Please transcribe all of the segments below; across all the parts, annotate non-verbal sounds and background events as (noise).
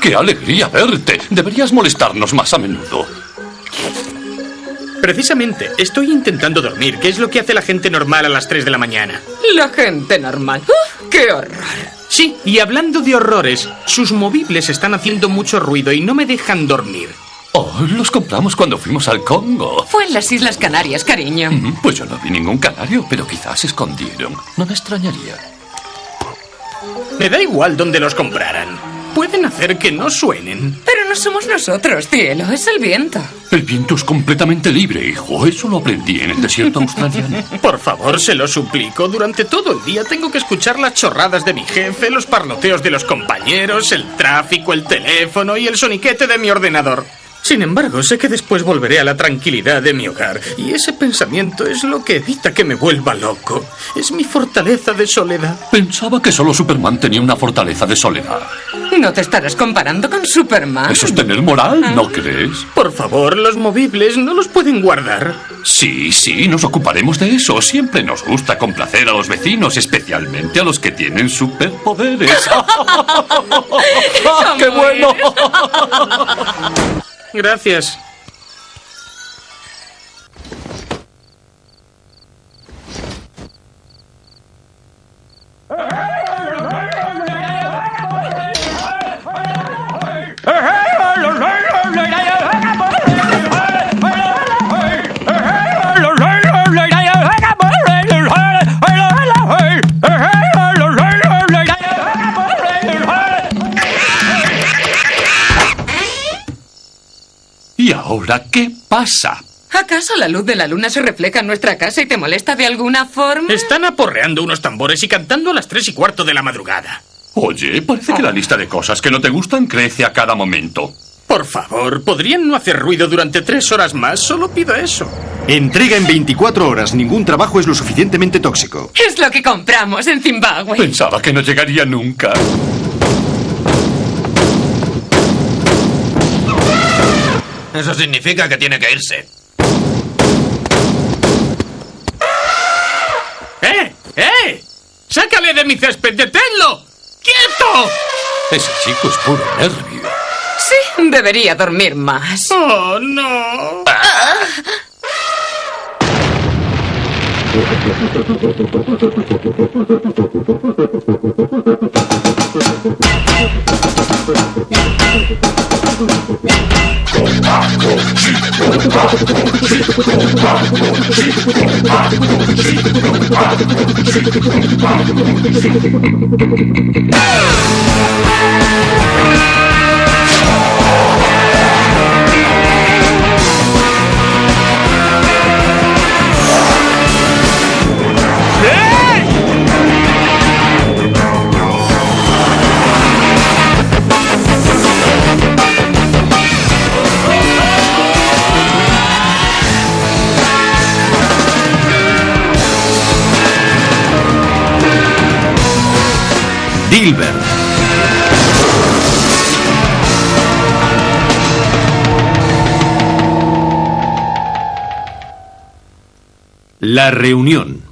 Qué alegría verte. Deberías molestarnos más a menudo. Precisamente, estoy intentando dormir, que es lo que hace la gente normal a las 3 de la mañana. La gente normal. ¡Uf, ¡Qué horror! Sí, y hablando de horrores, sus movibles están haciendo mucho ruido y no me dejan dormir. Oh, los compramos cuando fuimos al Congo. Fue en las Islas Canarias, cariño. Mm, Pues yo no vi ningún canario, pero quizás se escondieron. No me extrañaría. Me da igual dónde los compraran. Pueden hacer que no suenen. Pero no somos nosotros, cielo, es el viento. El viento es completamente libre, hijo. Eso lo aprendí en el desierto australiano. (laughs) Por favor, se lo suplico. Durante todo el día tengo que escuchar las chorradas de mi jefe, los parloteos de los compañeros, el tráfico, el teléfono y el soniquete de mi ordenador. Sin embargo, sé que después volveré a la tranquilidad de mi hogar, y ese pensamiento es lo que evita que me vuelva loco. Es mi fortaleza de soledad. Pensaba que solo Superman tenía una fortaleza de soledad. (laughs) No te estarás comparando con Superman. Eso es tener moral, ¿no crees? Por favor, los movibles no los pueden guardar. Sí, sí, nos ocuparemos de eso. Siempre nos gusta complacer a los vecinos, especialmente a los que tienen superpoderes. (laughs) ¡Qué bueno! (laughs) Gracias. Ahora qué pasa? ¿Acaso la luz de la luna se refleja en nuestra casa y te molesta de alguna forma? Están aporreando unos tambores y cantando a las tres y cuarto de la madrugada. Oye, parece que la lista de cosas que no te gustan crece a cada momento. Por favor, ¿podrían no hacer ruido durante tres horas más? Solo pido eso. Entrega en 24 horas. Ningún trabajo es lo suficientemente tóxico. Es lo que compramos en Zimbabue. Pensaba que no llegaría nunca. Eso significa que tiene que irse. ¡Eh! ¡Eh! ¡Sácale de mi césped! ¡Deténlo! ¡Quieto! Ese chico es puro nervio. Sí, debería dormir más. ¡Oh, no! Oh! La reunión.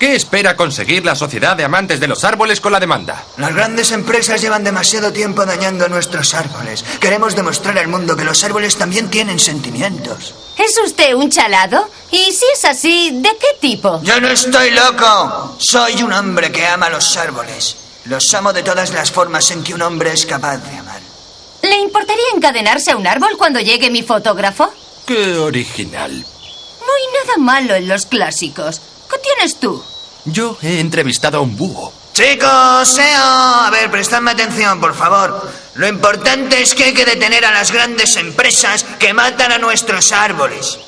¿Qué espera conseguir la Sociedad de Amantes de los Árboles con la demanda? Las grandes empresas llevan demasiado tiempo dañando nuestros árboles. Queremos demostrar al mundo que los árboles también tienen sentimientos. ¿Es usted un chalado? Y si es así, ¿de qué tipo? Yo no estoy loco. Soy un hombre que ama los árboles. Los amo de todas las formas en que un hombre es capaz de amar. ¿Le importaría encadenarse a un árbol cuando llegue mi fotógrafo? Qué original. No hay nada malo en los clásicos. ¿Qué tienes tú? Yo he entrevistado a un búho. Chicos, SEO, a ver, prestadme atención, por favor. Lo importante es que hay que detener a las grandes empresas que matan a nuestros árboles.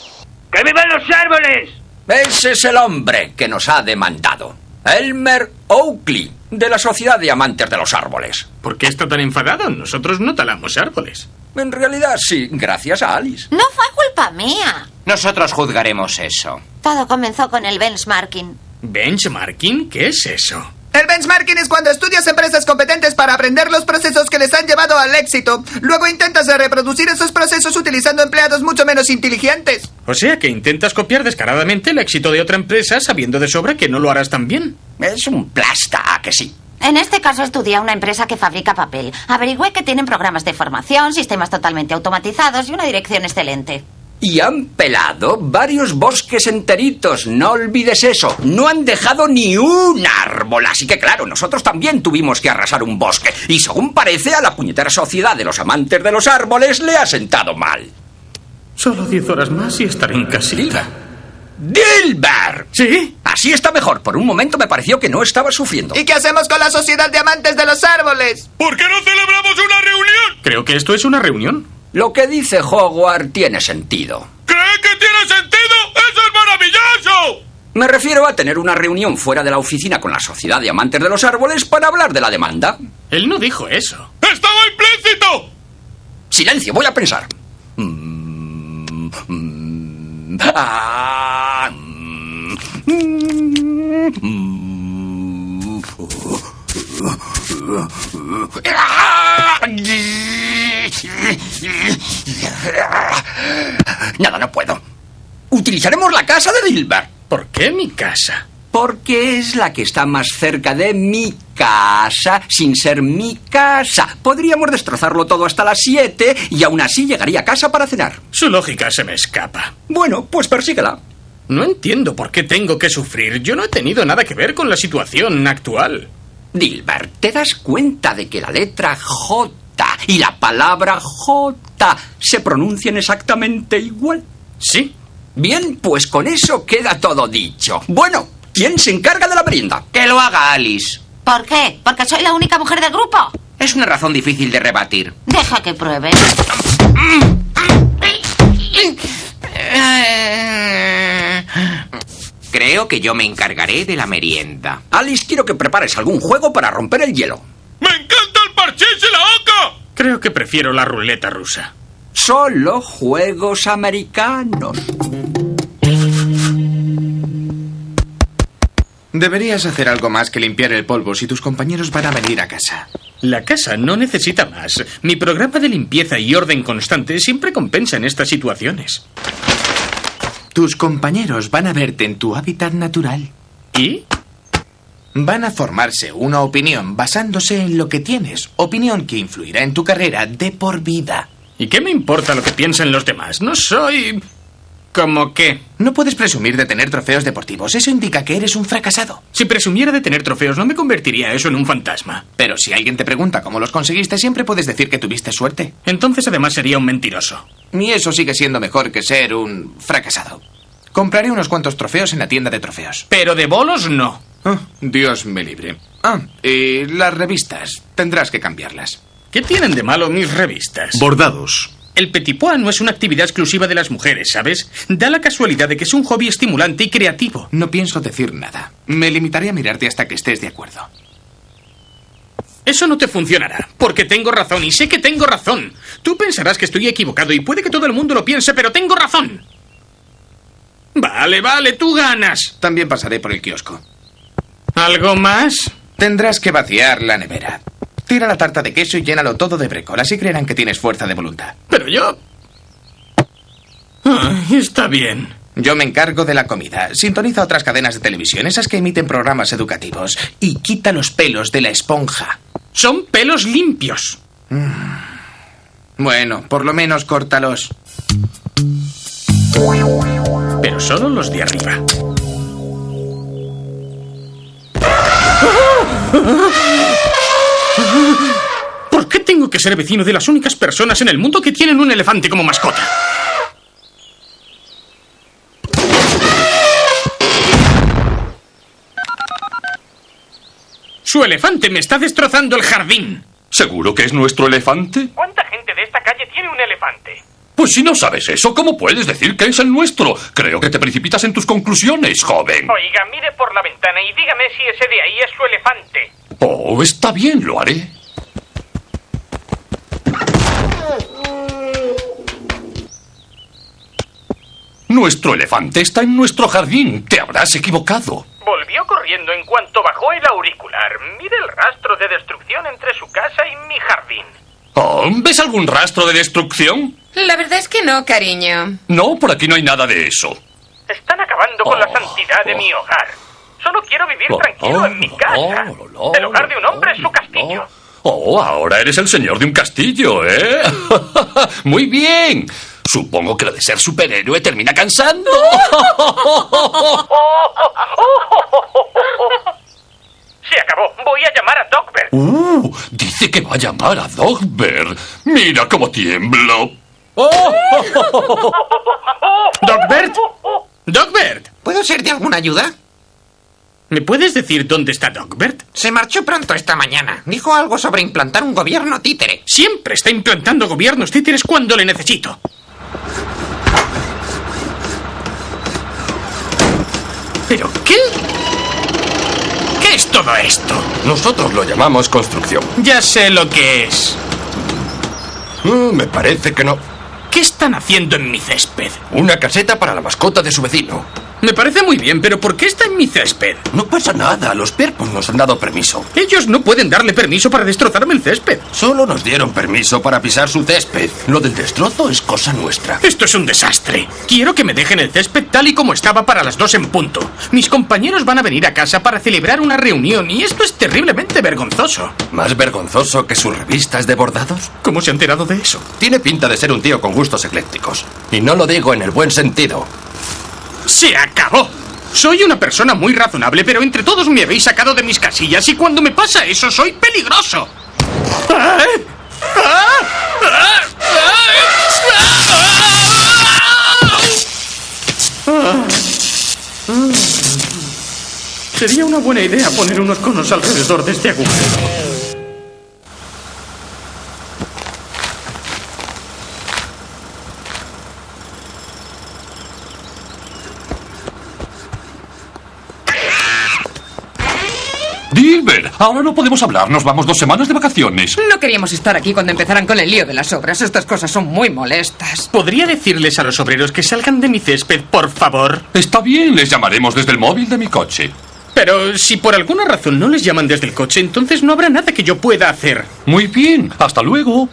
¡Que vivan los árboles! Ese es el hombre que nos ha demandado. Elmer Oakley, de la Sociedad de Amantes de los Árboles. ¿Por qué está tan enfadado? Nosotros no talamos árboles. En realidad sí, gracias a Alice. No fue culpa mía. Nosotros juzgaremos eso. Todo comenzó con el benchmarking. ¿Benchmarking? ¿Qué es eso? El benchmarking es cuando estudias empresas competentes para aprender los procesos que les han llevado al éxito. Luego intentas reproducir esos procesos utilizando empleados mucho menos inteligentes. O sea que intentas copiar descaradamente el éxito de otra empresa sabiendo de sobra que no lo harás tan bien. Es un plasta, ¿a que sí? En este caso estudié a una empresa que fabrica papel. Averigüé que tienen programas de formación, sistemas totalmente automatizados y una dirección excelente. Y han pelado varios bosques enteritos, no olvides eso. No han dejado ni un árbol, así que claro, nosotros también tuvimos que arrasar un bosque. Y según parece, a la puñetera sociedad de los amantes de los árboles le ha sentado mal. Solo diez horas más y estaré en casita. ¡Dilbert! ¿Sí? Así está mejor. Por un momento me pareció que no estaba sufriendo. ¿Y qué hacemos con la sociedad de amantes de los árboles? ¿Por qué no celebramos una reunión? Creo que esto es una reunión. Lo que dice Hogwarts tiene sentido. ¿Cree que tiene sentido? ¡Eso es maravilloso! Me refiero a tener una reunión fuera de la oficina con la Sociedad de Amantes de los Árboles para hablar de la demanda. Él no dijo eso. ¡Estaba implícito! Silencio, voy a pensar. Mm, mm, ah, mm, mm, (laughs) Nada, no puedo. Utilizaremos la casa de Dilbert. ¿Por qué mi casa? Porque es la que está más cerca de mi casa, sin ser mi casa. Podríamos destrozarlo todo hasta las 7 y aún así llegaría a casa para cenar. Su lógica se me escapa. Bueno, pues persíguela. No entiendo por qué tengo que sufrir. Yo no he tenido nada que ver con la situación actual. Dilbert, ¿te das cuenta de que la letra J y la palabra J se pronuncian exactamente igual? Sí. Bien, pues con eso queda todo dicho. Bueno, ¿quién se encarga de la merienda? Que lo haga Alice. ¿Por qué? ¿Porque soy la única mujer del grupo? Es una razón difícil de rebatir. Deja que pruebe. Creo que yo me encargaré de la merienda. Alice, quiero que prepares algún juego para romper el hielo. ¡Me encanta el parchís y la! Creo que prefiero la ruleta rusa. Solo juegos americanos. Deberías hacer algo más que limpiar el polvo si tus compañeros van a venir a casa. La casa no necesita más. Mi programa de limpieza y orden constante siempre compensa en estas situaciones. Tus compañeros van a verte en tu hábitat natural. ¿Y? Van a formarse una opinión basándose en lo que tienes. Opinión que influirá en tu carrera de por vida. ¿Y qué me importa lo que piensen los demás? No soy... ¿Cómo qué? No puedes presumir de tener trofeos deportivos. Eso indica que eres un fracasado. Si presumiera de tener trofeos, no me convertiría eso en un fantasma. Pero si alguien te pregunta cómo los conseguiste, siempre puedes decir que tuviste suerte. Entonces además sería un mentiroso. Y eso sigue siendo mejor que ser un fracasado. Compraré unos cuantos trofeos en la tienda de trofeos. Pero de bolos no. Oh, Dios me libre. Ah, y las revistas. Tendrás que cambiarlas. ¿Qué tienen de malo mis revistas? Bordados. El petit pois no es una actividad exclusiva de las mujeres, ¿sabes? Da la casualidad de que es un hobby estimulante y creativo. No pienso decir nada. Me limitaré a mirarte hasta que estés de acuerdo. Eso no te funcionará, porque tengo razón y sé que tengo razón. Tú pensarás que estoy equivocado y puede que todo el mundo lo piense, pero tengo razón. Vale, vale, tú ganas. También pasaré por el kiosco. ¿Algo más? Tendrás que vaciar la nevera. Tira la tarta de queso y llénalo todo de brécol, así creerán que tienes fuerza de voluntad. Pero yo... Ah, está bien. Yo me encargo de la comida. Sintoniza otras cadenas de televisión, esas que emiten programas educativos. Y quita los pelos de la esponja. Son pelos limpios. Bueno, por lo menos córtalos. Pero solo los de arriba. ¿Por qué tengo que ser vecino de las únicas personas en el mundo que tienen un elefante como mascota? Su elefante me está destrozando el jardín. ¿Seguro que es nuestro elefante? ¿Cuánta gente de esta calle tiene un elefante? Pues si no sabes eso, ¿cómo puedes decir que es el nuestro? Creo que te precipitas en tus conclusiones, joven. Oiga, mire por la ventana y dígame si ese de ahí es su elefante. Oh, está bien, lo haré. Nuestro elefante está en nuestro jardín. Te habrás equivocado. Volvió corriendo en cuanto bajó el auricular. Mire el rastro de destrucción entre su casa y mi jardín. Oh, ¿Ves algún rastro de destrucción? La verdad es que no, cariño. No, por aquí no hay nada de eso. Están acabando con la Oh, santidad de mi hogar. Solo quiero vivir Oh, tranquilo en mi casa. El hogar de un hombre es su castillo. Oh, ahora eres el señor de un castillo, ¿eh? (laughs) Muy bien. Supongo que lo de ser superhéroe termina cansando. (laughs) Se acabó. Voy a llamar a Dogbert. Uh, dice que va a llamar a Dogbert. Mira cómo tiemblo. ¿Dogbert? ¿Dogbert? ¿Puedo ser de alguna ayuda? ¿Me puedes decir dónde está Dogbert? Se marchó pronto esta mañana. Dijo algo sobre implantar un gobierno títere. Siempre está implantando gobiernos títeres cuando le necesito. ¿Pero qué? ¿Qué es todo esto? Nosotros lo llamamos construcción. Ya sé lo que es. Mm, me parece que no. ¿Qué están haciendo en mi césped? Una caseta para la mascota de su vecino. Me parece muy bien, pero ¿por qué está en mi césped? No pasa nada, los perpos nos han dado permiso. Ellos no pueden darle permiso para destrozarme el césped. Solo nos dieron permiso para pisar su césped. Lo del destrozo es cosa nuestra. Esto es un desastre. Quiero que me dejen el césped tal y como estaba para las dos en punto. Mis compañeros van a venir a casa para celebrar una reunión y esto es terriblemente vergonzoso. ¿Más vergonzoso que sus revistas de bordados? ¿Cómo se ha enterado de eso? Tiene pinta de ser un tío con gustos eclécticos. Y no lo digo en el buen sentido. ¡Se acabó! Soy una persona muy razonable, pero entre todos me habéis sacado de mis casillas y cuando me pasa eso soy peligroso. Sería una buena idea poner unos conos alrededor de este agujero. Dilber, ahora no podemos hablar. Nos vamos dos semanas de vacaciones. No queríamos estar aquí cuando empezaran con el lío de las obras. Estas cosas son muy molestas. ¿Podría decirles a los obreros que salgan de mi césped, por favor? Está bien, les llamaremos desde el móvil de mi coche. Pero si por alguna razón no les llaman desde el coche, entonces no habrá nada que yo pueda hacer. Muy bien, hasta luego.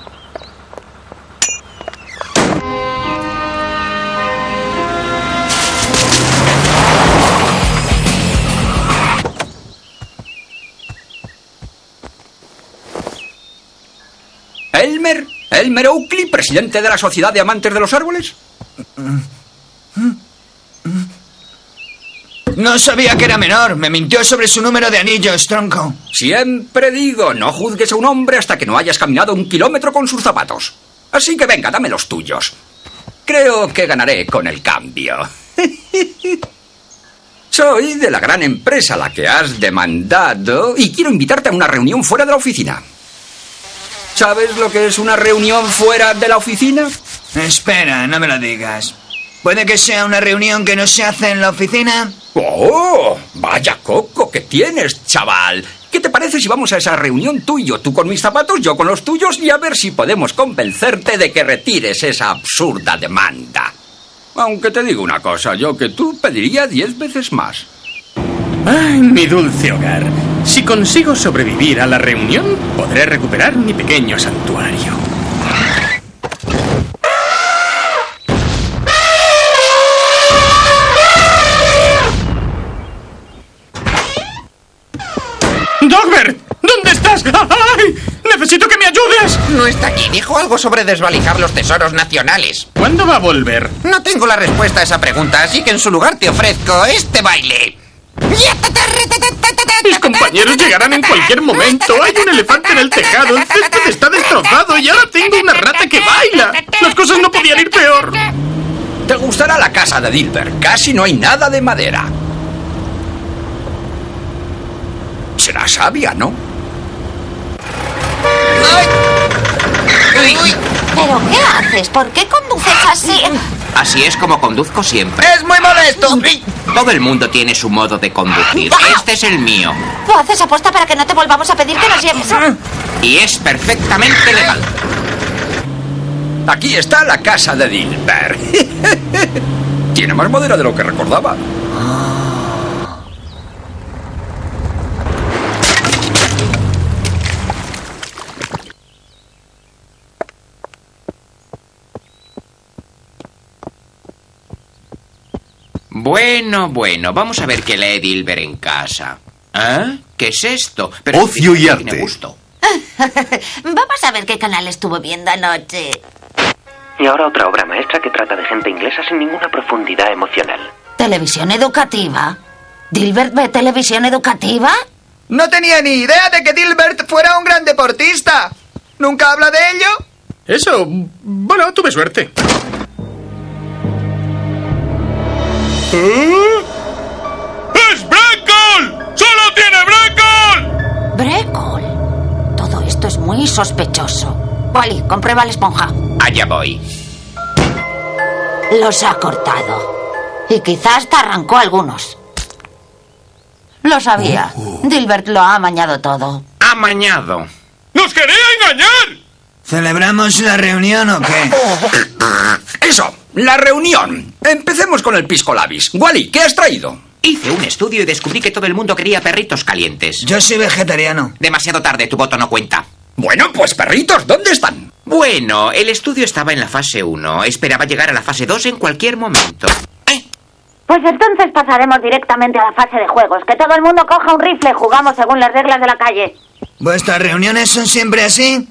¿Elmer? ¿Elmer Oakley, presidente de la Sociedad de Amantes de los Árboles? No sabía que era menor. Me mintió sobre su número de anillos, tronco. Siempre digo, no juzgues a un hombre hasta que no hayas caminado un kilómetro con sus zapatos. Así que venga, dame los tuyos. Creo que ganaré con el cambio. (laughs) Soy de la gran empresa a la que has demandado y quiero invitarte a una reunión fuera de la oficina. ¿Sabes lo que es una reunión fuera de la oficina? Espera, no me lo digas. ¿Puede que sea una reunión que no se hace en la oficina? ¡Oh! Vaya coco que tienes, chaval. ¿Qué te parece si vamos a esa reunión tú y yo? Tú con mis zapatos, yo con los tuyos y a ver si podemos convencerte de que retires esa absurda demanda. Aunque te digo una cosa, yo que tú pediría diez veces más. Ay, mi dulce hogar. Si consigo sobrevivir a la reunión, podré recuperar mi pequeño santuario. ¡Dogbert! ¿Dónde estás? ¡Ay! ¡Necesito que me ayudes! No está aquí. Dijo algo sobre desvalijar los tesoros nacionales. ¿Cuándo va a volver? No tengo la respuesta a esa pregunta, así que en su lugar te ofrezco este baile. Mis compañeros llegarán en cualquier momento. Hay un elefante en el tejado. El césped está destrozado y ahora tengo una rata que baila. Las cosas no podían ir peor. Te gustará la casa de Dilbert. Casi no hay nada de madera. Será sabia, ¿no? ¿Pero qué haces? ¿Por qué conduces así? Así es como conduzco siempre. ¡Es muy molesto! Todo el mundo tiene su modo de conducir. Este es el mío. ¿Lo haces aposta para que no te volvamos a pedir que nos lleves? Y es perfectamente legal. Aquí está la casa de Dilbert. (laughs) Tiene más madera de lo que recordaba. Bueno, bueno, vamos a ver qué lee Dilber en casa. ¿Eh? ¿Qué es esto? Ocio y tiene arte. gusto. (laughs) Vamos a ver qué canal estuvo viendo anoche. Y ahora otra obra maestra que trata de gente inglesa sin ninguna profundidad emocional. ¿Televisión educativa? ¿Dilbert ve televisión educativa? No tenía ni idea de que Dilbert fuera un gran deportista. ¿Nunca habla de ello? Eso, bueno, tuve suerte. ¡Es Breckle! ¡Solo tiene Breckle! Brecol. Todo esto es muy sospechoso. Wally, comprueba la esponja. Allá voy. Los ha cortado. Y quizás hasta arrancó algunos. Lo sabía. Dilbert lo ha amañado todo. Amañado. ¡Nos quería engañar! ¿Celebramos la reunión o qué? Eso, la reunión. Empecemos con el pisco labis. Wally, ¿qué has traído? Hice un estudio y descubrí que todo el mundo quería perritos calientes. Yo soy vegetariano. Demasiado tarde, tu voto no cuenta. Bueno, pues perritos, ¿dónde están? Bueno, el estudio estaba en la fase 1. Esperaba llegar a la fase 2 en cualquier momento. Pues entonces pasaremos directamente a la fase de juegos. Que todo el mundo coja un rifle y jugamos según las reglas de la calle. ¿Vuestras reuniones son siempre así?